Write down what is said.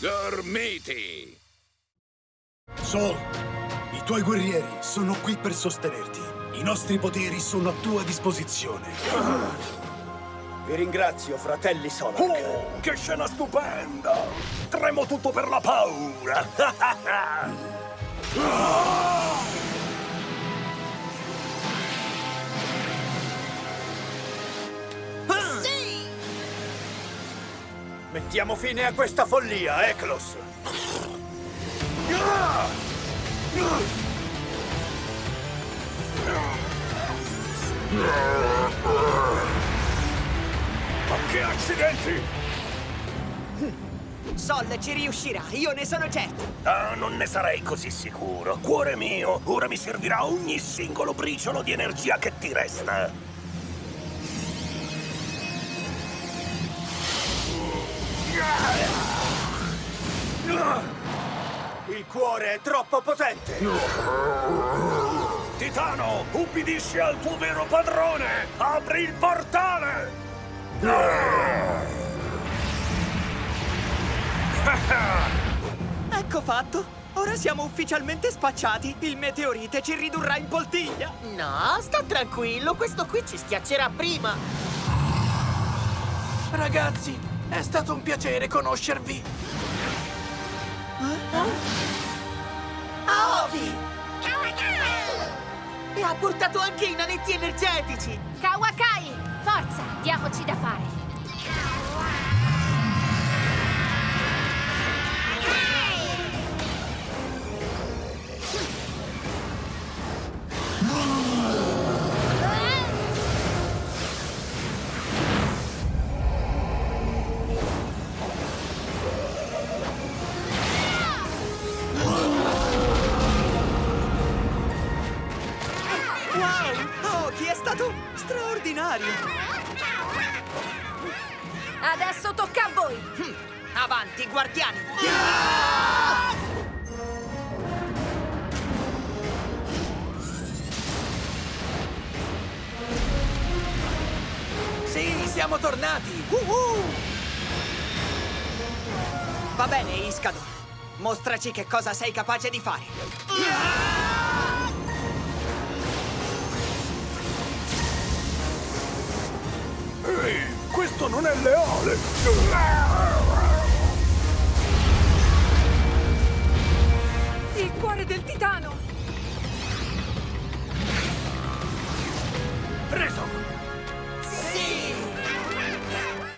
Gormiti! Sol, i tuoi guerrieri sono qui per sostenerti. I nostri poteri sono a tua disposizione. Vi ringrazio, fratelli Solak. Oh, che scena stupenda! Tremo tutto per la paura! Sì! Mettiamo fine a questa follia, Eklos! Ma che accidenti! Sol ci riuscirà, io ne sono certo. Ah, non ne sarei così sicuro. Cuore mio, ora mi servirà ogni singolo briciolo di energia che ti resta. Il cuore è troppo potente! Titano, ubbidisci al tuo vero padrone! Apri il portale! Ecco fatto. Ora siamo ufficialmente spacciati. Il meteorite ci ridurrà in poltiglia. No, sta tranquillo, questo qui ci schiaccerà prima. Ragazzi, è stato un piacere conoscervi. Aovi! E ha portato anche i nanetti energetici! Kawakai, forza, diamoci da fare. Wow! Oh, chi è stato straordinario! Adesso tocca a voi. Hm, Avanti, guardiani! Sì, siamo tornati! Uh-uh! Va bene, Iscador. Mostraci che cosa sei capace di fare. Ehi, Questo non è leale! Il cuore del titano! Preso!